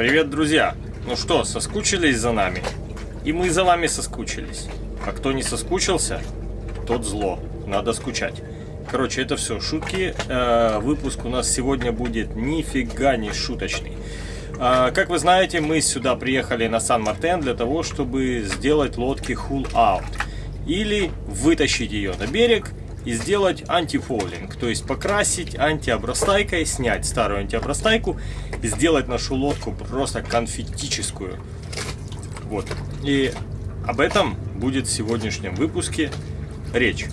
Привет, друзья! Ну что, соскучились за нами? И мы за вами соскучились. А кто не соскучился, тот зло. Надо скучать. Короче, это все шутки. Э, выпуск у нас сегодня будет нифига не шуточный. Э, как вы знаете, мы сюда приехали на Сан-Мартен для того, чтобы сделать лодки Out. Или вытащить ее на берег и сделать антифолинг, то есть покрасить антиобрастайкой, снять старую антиобрастайку и сделать нашу лодку просто конфетическую. Вот. И об этом будет в сегодняшнем выпуске речь.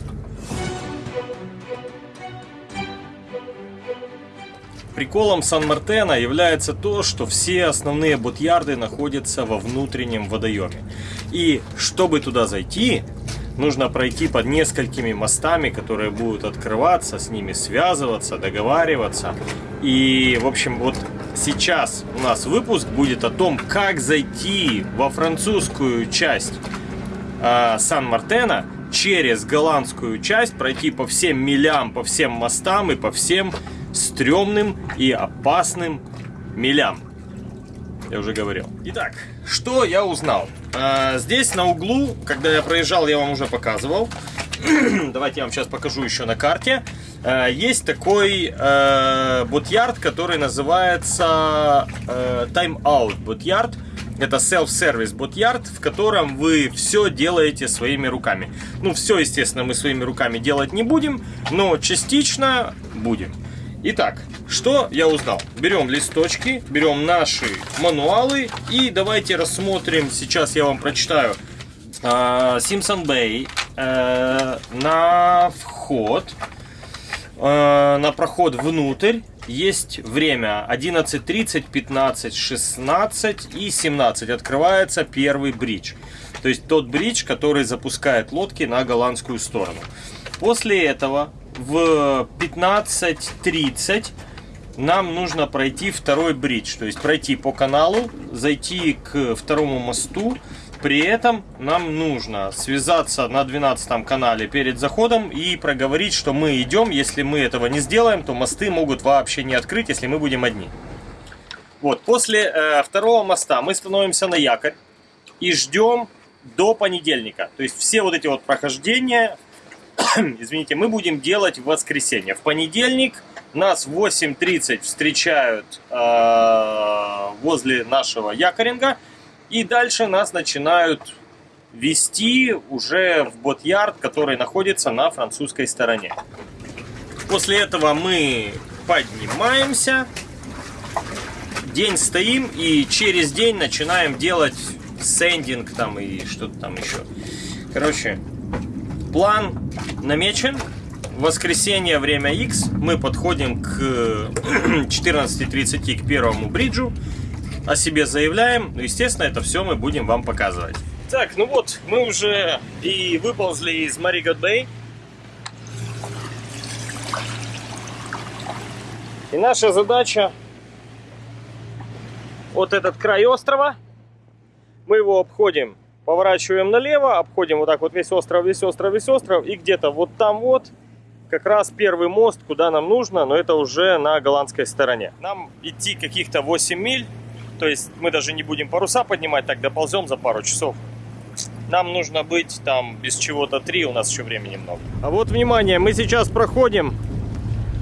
Приколом Сан-Мартена является то, что все основные ботьярды находятся во внутреннем водоеме. И чтобы туда зайти, нужно пройти под несколькими мостами, которые будут открываться, с ними связываться, договариваться. И, в общем, вот сейчас у нас выпуск будет о том, как зайти во французскую часть э, Сан-Мартена через голландскую часть, пройти по всем милям, по всем мостам и по всем стрёмным и опасным милям. Я уже говорил. Итак, что я узнал? А, здесь на углу, когда я проезжал, я вам уже показывал. Давайте я вам сейчас покажу еще на карте. А, есть такой э, бутьярд, который называется э, Time Out Bootyard. Это self-service бутьярд, в котором вы все делаете своими руками. Ну, все, естественно, мы своими руками делать не будем, но частично будем. Итак, что я узнал? Берем листочки, берем наши мануалы и давайте рассмотрим, сейчас я вам прочитаю. Симпсон uh, Бэй на вход, uh, на проход внутрь есть время 11.30, 15, 16 и 17. Открывается первый бридж. То есть тот бридж, который запускает лодки на голландскую сторону. После этого в 15.30 нам нужно пройти второй бридж, то есть пройти по каналу, зайти к второму мосту. При этом нам нужно связаться на 12 канале перед заходом и проговорить, что мы идем. Если мы этого не сделаем, то мосты могут вообще не открыть, если мы будем одни. Вот, после э, второго моста мы становимся на якорь и ждем до понедельника. То есть все вот эти вот прохождения, извините, мы будем делать в воскресенье. В понедельник нас в 8.30 встречают э, возле нашего якоринга. И дальше нас начинают вести уже в бот-ярд, который находится на французской стороне. После этого мы поднимаемся, день стоим и через день начинаем делать сендинг там и что-то там еще. Короче, план намечен. воскресенье, время X, мы подходим к 14.30 к первому бриджу, о себе заявляем. Ну, естественно, это все мы будем вам показывать. Так, ну вот, мы уже и выползли из Маригот Бэй. И наша задача вот этот край острова. Мы его обходим поворачиваем налево, обходим вот так вот весь остров, весь остров, весь остров, и где-то вот там вот как раз первый мост, куда нам нужно, но это уже на голландской стороне. Нам идти каких-то 8 миль, то есть мы даже не будем паруса поднимать, так доползем за пару часов. Нам нужно быть там без чего-то 3, у нас еще времени много. А вот, внимание, мы сейчас проходим,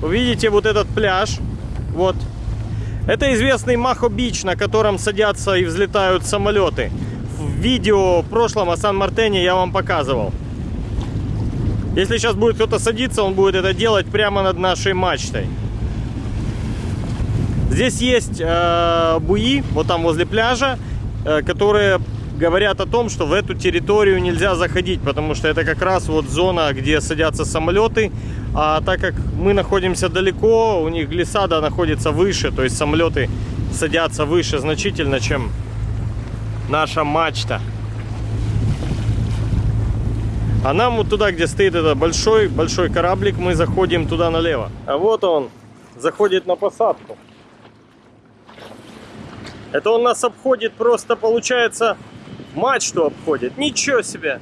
увидите вот этот пляж, вот. Это известный Махо-Бич, на котором садятся и взлетают самолеты видео в прошлом о Сан-Мартене я вам показывал. Если сейчас будет кто-то садиться, он будет это делать прямо над нашей мачтой. Здесь есть э, буи, вот там возле пляжа, э, которые говорят о том, что в эту территорию нельзя заходить, потому что это как раз вот зона, где садятся самолеты. А так как мы находимся далеко, у них глиссада находится выше, то есть самолеты садятся выше значительно, чем наша мачта. А нам вот туда, где стоит этот большой, большой кораблик, мы заходим туда налево. А вот он заходит на посадку. Это он нас обходит, просто получается мачту обходит. Ничего себе!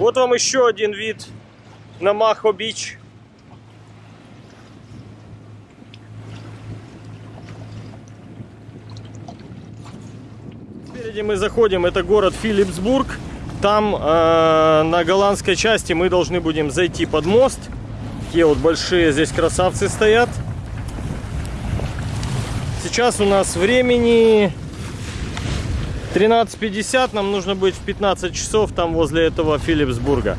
Вот вам еще один вид на Махо-Бич. Спереди мы заходим, это город Филипсбург. Там э, на голландской части мы должны будем зайти под мост. Такие вот большие здесь красавцы стоят. Сейчас у нас времени 13.50, нам нужно быть в 15 часов там возле этого Филипсбурга.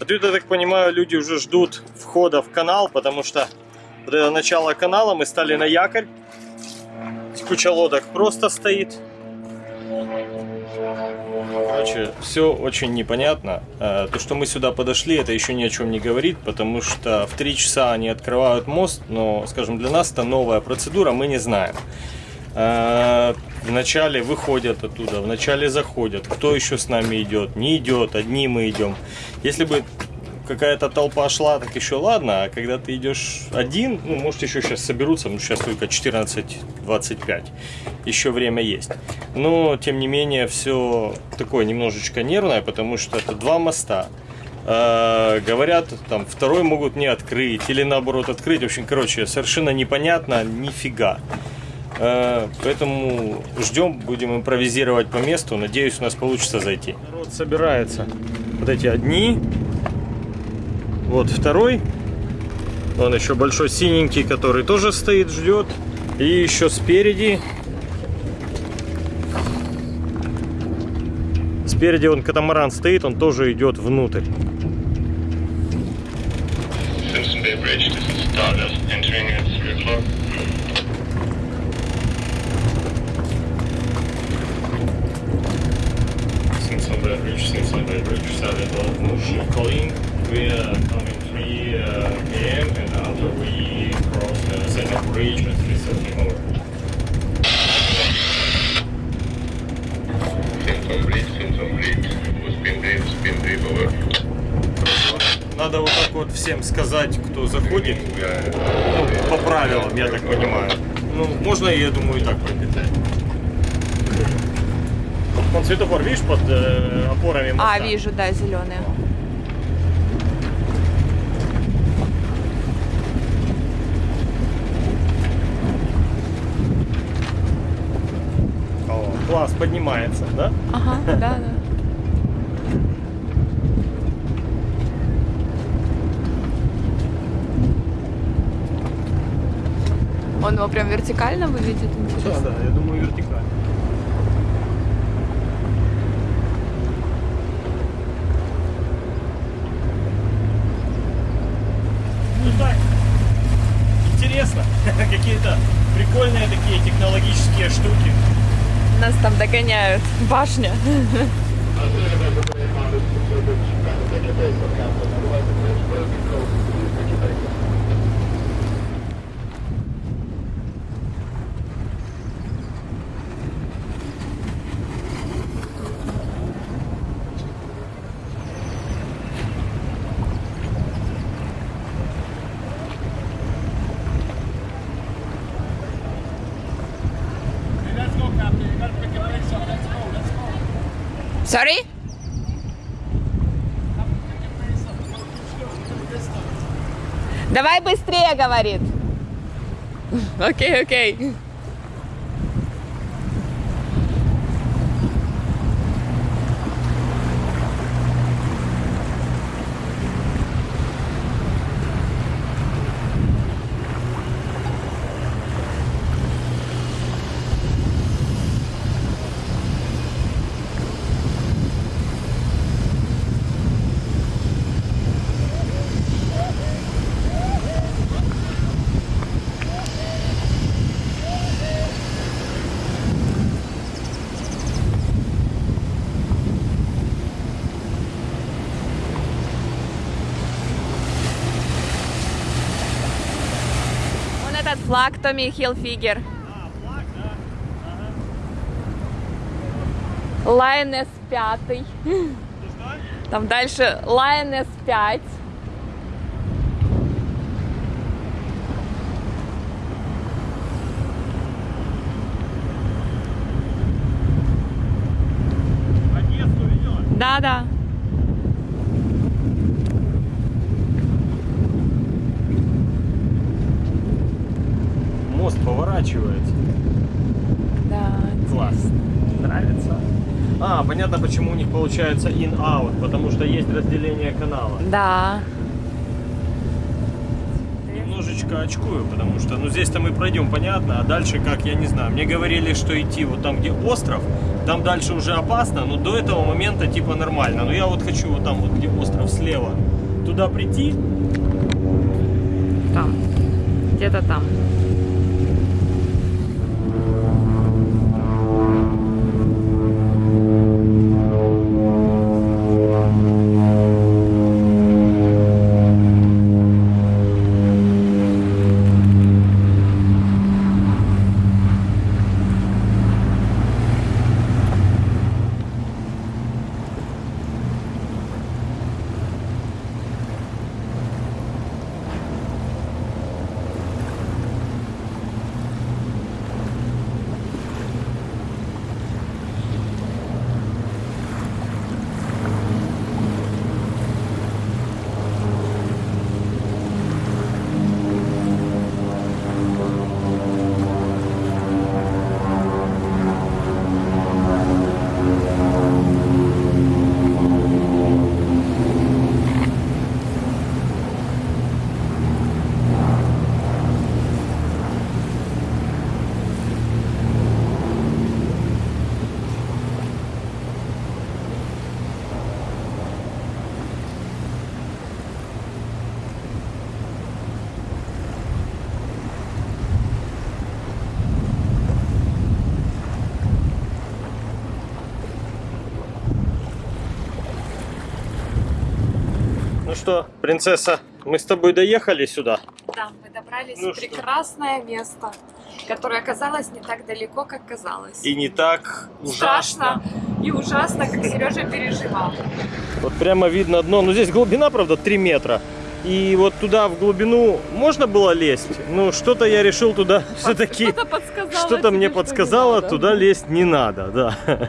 А я так понимаю, люди уже ждут входа в канал, потому что вот это начало канала, мы стали на якорь. Куча лодок просто стоит. Короче, все очень непонятно. Э, то, что мы сюда подошли, это еще ни о чем не говорит, потому что в 3 часа они открывают мост, но, скажем, для нас это новая процедура, мы не знаем. Э, вначале выходят оттуда, вначале заходят. Кто еще с нами идет? Не идет, одни мы идем. Если бы какая-то толпа шла, так еще ладно, а когда ты идешь один, ну, может, еще сейчас соберутся, ну, сейчас только 14.25, еще время есть. Но, тем не менее, все такое немножечко нервное, потому что это два моста. Э, говорят, там, второй могут не открыть, или наоборот открыть. В общем, короче, совершенно непонятно, нифига. Э, поэтому ждем, будем импровизировать по месту. Надеюсь, у нас получится зайти. Народ собирается. Вот эти одни, вот второй. Он еще большой синенький, который тоже стоит, ждет. И еще спереди. Спереди он катамаран стоит, он тоже идет внутрь. Simpson Bay Bridge, this is Stardust, entering at 3 o'clock. Simpson Bay Bridge, Bridge, Stardust, calling. We are coming 3 uh, p.m. and after we cross the second bridge at 3.30 over. Simpson Bridge, Simpson Bridge, spin brief, spin brief over. Надо вот так вот всем сказать, кто заходит, ну, по правилам, я так понимаю. Ну, можно, я думаю, и так пройти. Вон светофор, видишь, под э, опорами моста? А, вижу, да, зеленые. Класс поднимается, да? Ага, да, да. Он его прям вертикально выглядит, интересно. Да, да, я думаю вертикально. Ну так, интересно, какие-то прикольные такие технологические штуки. Нас там догоняют. Башня. Sorry? Давай быстрее, говорит. Окей, окей. Вон этот флаг Томми Хилфигер. Лайнес пятый. Там дальше Lioness 5. Одессу ведет. Да, да. Мост поворачивается. Да. Класс. Нравится. А, понятно, почему у них получается in-out, потому что есть разделение канала. Да. Немножечко очкую, потому что, ну, здесь-то мы пройдем, понятно, а дальше, как, я не знаю. Мне говорили, что идти вот там, где остров, там дальше уже опасно, но до этого момента, типа, нормально. Но я вот хочу вот там, вот, где остров слева, туда прийти, Там. Где-то там. Что, принцесса, мы с тобой доехали сюда. Да, мы добрались Ну в что? прекрасное место, которое оказалось не так далеко, как казалось. И не так Страшно ужасно. и ужасно, как Сережа переживал. Вот прямо видно дно. Ну, здесь глубина, правда, 3 метра. И вот туда, в глубину, можно было лезть. Ну, что-то я решил туда все-таки... Что-то подсказало. Что-то мне что подсказало, туда лезть не надо, да.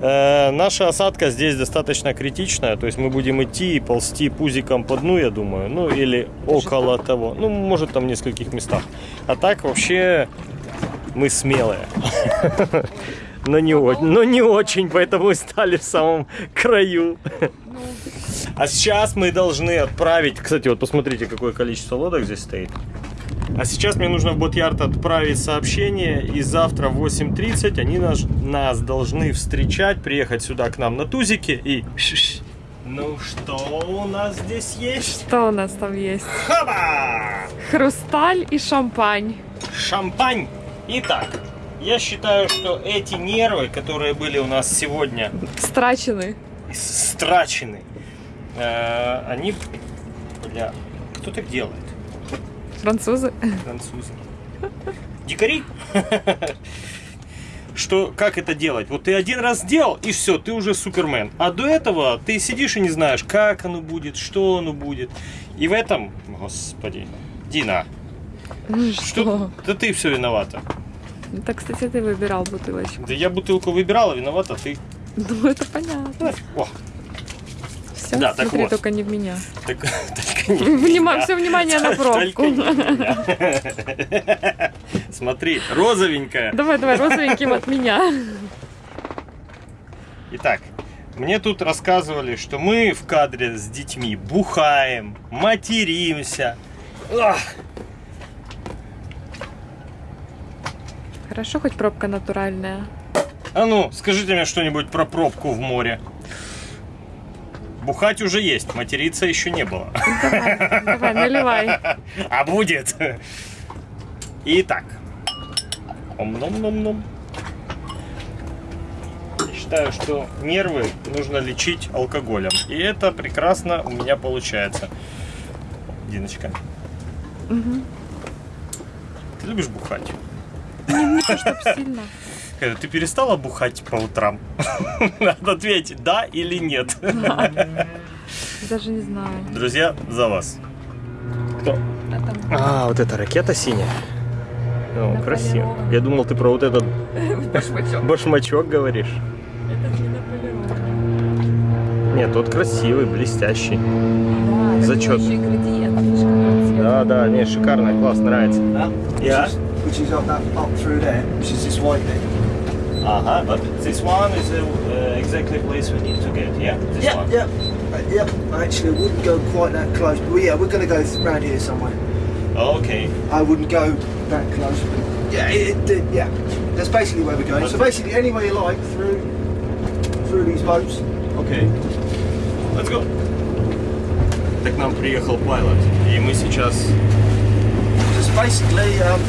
Э, Наша осадка здесь достаточно критичная, то есть мы будем идти и ползти пузиком по дну, я думаю, ну или около того, ну может там в нескольких местах. А так вообще мы смелые, но не, но не очень, поэтому и стали в самом краю. Ну, А сейчас мы должны отправить, кстати, вот посмотрите, какое количество лодок здесь стоит. А сейчас мне нужно в Ботьярд отправить сообщение, и завтра в 8.30 они нас, нас должны встречать, приехать сюда к нам на тузике и... Ну что у нас здесь есть? что у нас там есть? Хаба! Хрусталь и шампань. Шампань! Итак, я считаю, что эти нервы, которые были у нас сегодня Страчены. страчены, э, они... Бля, кто так делает? Французы. Французы. Дикари? Что, как это делать? Вот ты один раз сделал, и все, ты уже супермен. А до этого ты сидишь и не знаешь, как оно будет, что оно будет. И в этом, господи, Дина, что? Да ты все виновата. Это, кстати, ты выбирал бутылочку. Да я бутылку выбирала, виновата ты. Ну, это понятно. О, Все, Да, так смотри вот. только не в меня. так, только не Внима- все внимание на пробку. Смотри, розовенькая. Давай, давай, розовеньким от меня. Итак, мне тут рассказывали, что мы в кадре с детьми бухаем, материмся. Ах, Хорошо, хоть пробка натуральная. А ну, скажите мне что-нибудь про пробку в море. Бухать уже есть, материться еще не было. Давай, давай, наливай. А будет. Итак. Ом-ном-ном-ном. Я считаю, что нервы нужно лечить алкоголем. И это прекрасно у меня получается. Диночка, Мгм. ты любишь бухать? Не, не то, сильно. Э, Ты перестала бухать по утрам? Надо ответить, да или нет. Даже не знаю. Друзья, за вас. Кто? А вот эта ракета синяя. О, красиво. Я думал, ты про вот этот башмачок. башмачок говоришь. Не. Нет, тот красивый, блестящий. Да, Зачет. Да, да, не, шикарно, класс, нравится. That, Yeah. Which is, which is up that up through there, which is this white bit. Ага, but this one is uh, exactly place we need to get, yeah? This yeah, yeah, uh, yeah. Actually, I wouldn't go quite that close. But yeah, we're going to go around here somewhere. Okay. I wouldn't go that close. But yeah, it, it, yeah. That's basically where we're going. So Okay. basically, anywhere you like through through these boats. Okay. Let's go. Так нам приехал пилот, и мы сейчас... Just basically, um,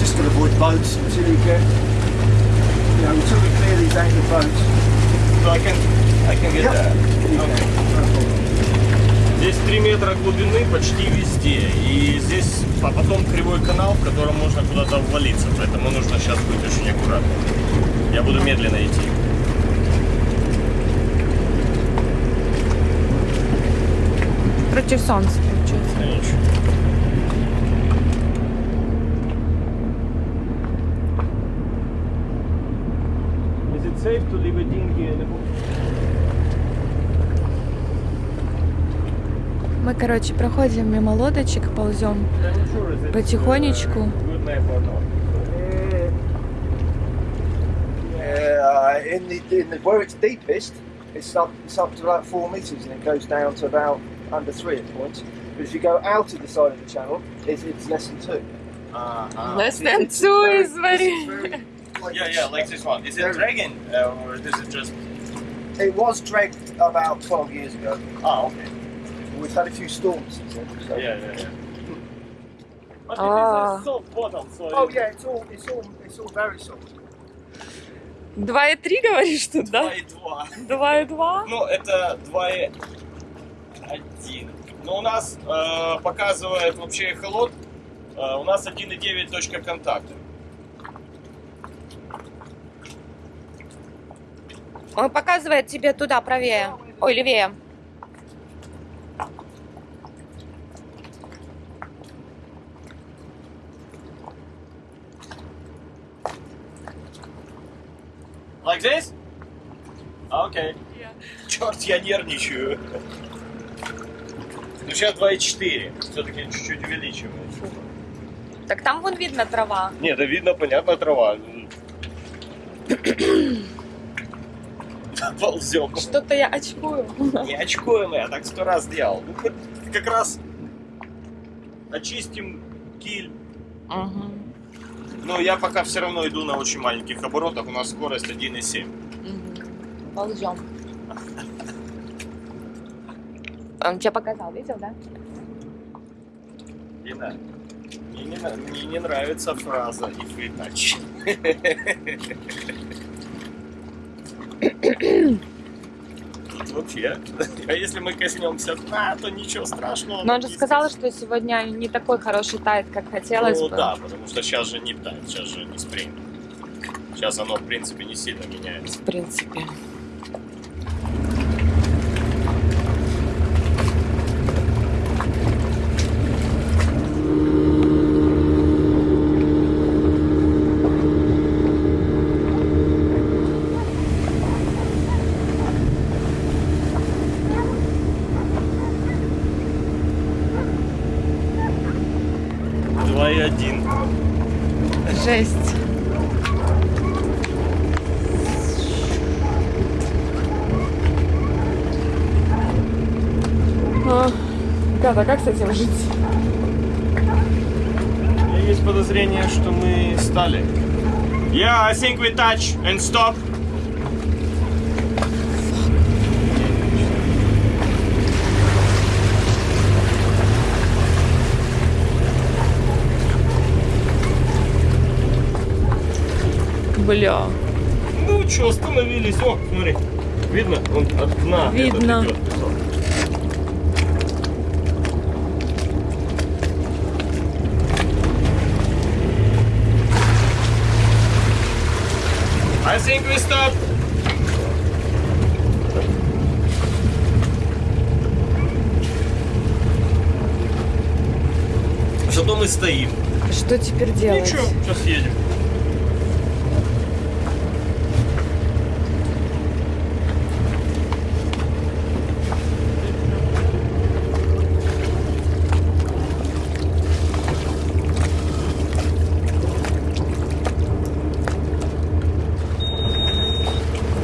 just to avoid boats until you get, you know, until we clear these anchor boats. So I can, I can get Yep. that. Okay. Здесь 3 метра глубины почти везде. И здесь, а потом кривой канал, в котором можно куда-то ввалиться. Поэтому нужно сейчас быть очень аккуратным. Я буду медленно идти. Против солнца, получается. Is it safe to leave a dinghy in the Мы, короче, проходим мимо лодочек, ползем. Потихонечку. Good map or not? Uh, in the, in the where it's deepest, it's up it's up to about four meters and it goes down to about under three at points. But if you go out of the side of the channel, it's, it's less than two. Uh-huh. Less It's- than it's two very- is very... Like, Yeah, yeah, like this one. Is it dragon uh, or is it just? It was dragged about 12 years ago. Ah, okay. We've had a few storms since then. So. Yeah, yeah, yeah. But Ah. it is a soft bottom, so. Oh yeah, it's all it's all it's all very soft. 2,3 говоришь тут, да? 2,2. 2,2? Ну, это 2,1. Но у нас э, показывает вообще эхолот. э, у нас 1,9 точка контакта. Он показывает тебе туда, правее. Ой, левее. Like this? Окей. Черт, я нервничаю. Ну, сейчас 2,4. Все-таки чуть-чуть увеличиваю. Так там вон видно трава. Не, да видно, понятно, трава. Ползем. Что-то я очкую. Не очкуем, я так сто раз делал. Ну, как раз очистим киль. Мгм. Но я пока все равно иду на очень маленьких оборотах. У нас скорость 1,7. Мгм. Ползем. Он тебе показал, видел, да? Лина, мне не, мне не нравится фраза if we touch. Вообще, а если мы коснемся дна, то ничего страшного. Но он же сказал, что сегодня не такой хороший тайт, как хотелось Ну бы. да, потому что сейчас же не тайт, сейчас же не спринг. Сейчас оно, в принципе, не сильно меняется. В принципе. Два и один. Жесть. А, Ребята, как с этим жить? У меня есть подозрение, что мы стали. Yeah, I think we touch and stop. Бля. Ну что, остановились. О, смотри. Видно? Он от дна. Видно. этот идет think we stop. Зато мы стоим. Что теперь делать? Ничего, сейчас едем.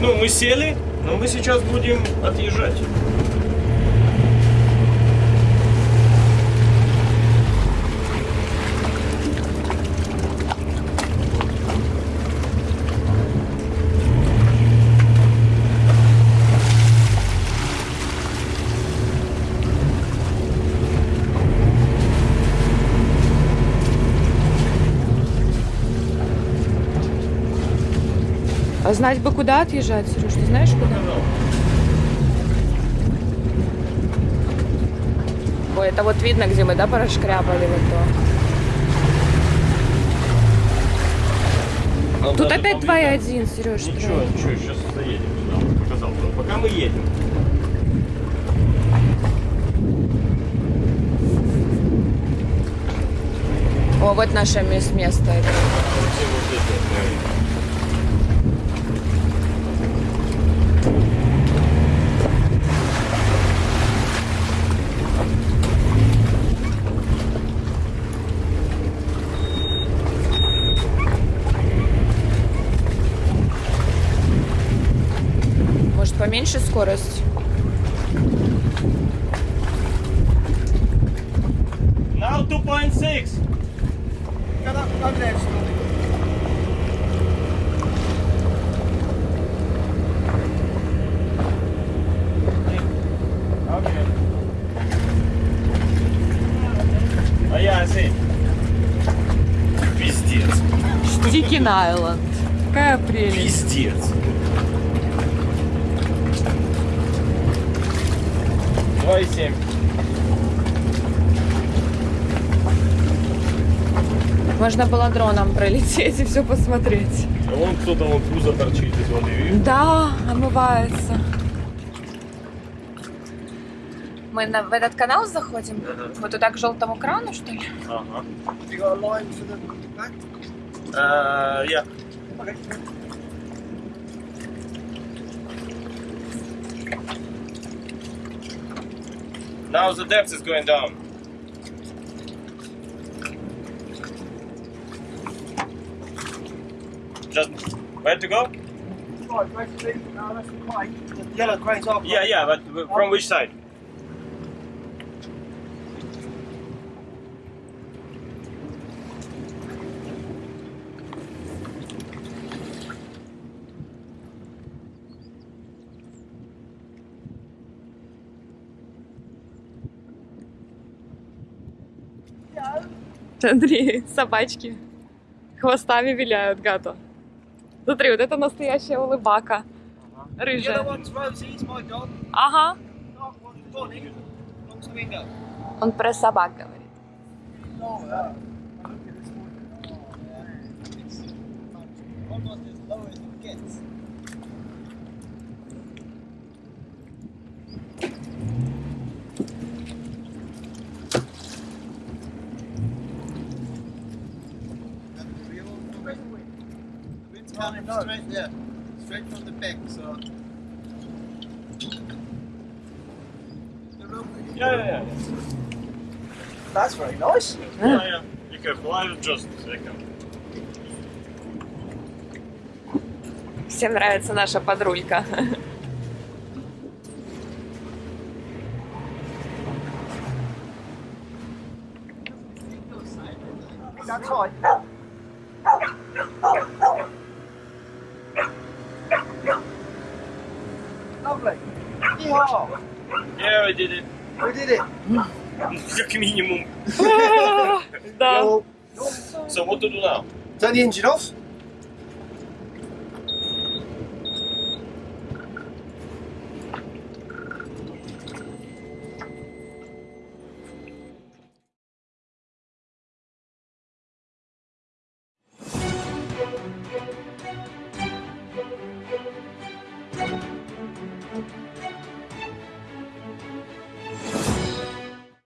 Ну, мы сели, но мы сейчас будем отъезжать. А знать бы, куда отъезжать, Сереж, ты знаешь куда? Ой, это вот видно, где мы, да, прошкрябали вот то. Нам Тут опять поближе. 2,1, Сереж. Ничего, ничего, сейчас заедем туда. Показал туда. Пока мы едем. О, вот наше мес- место. это. Все вот эти, э, Может, поменьше скорость? Now 2.6. Go up, go there, Scotty. Okay. А я see. Пиздец. Стикин Айленд. Какая прелесть. Пиздец. Два и семь. Можно было дроном пролететь и все посмотреть. А вон кто-то вон пузо торчит из воды, видишь? Да, омывается. Мы на, в этот канал заходим? Вот туда к желтому крану, что ли? Ага. Have you Now the depth is going down. Just where to go? Oh, right, basically, no, that's the crane. The yellow crane's off. Yeah, yeah, but from which side? Андрей, собачки хвостами виляют, гато. Смотри, вот это настоящая улыбака. Рыжая. Ага. Он про собак говорит. Oh. Oh, almost as low as it gets. Coming straight, yeah, straight from the back. So Yeah, yeah, yeah. That's very nice. yeah, yeah. Be careful, I'll just a second. Всем нравится наша подрулька. That's right. Yeehaw. Yeah, I did it. We did it. Как минимум. Да. Well, So what to do now? turn the engine off.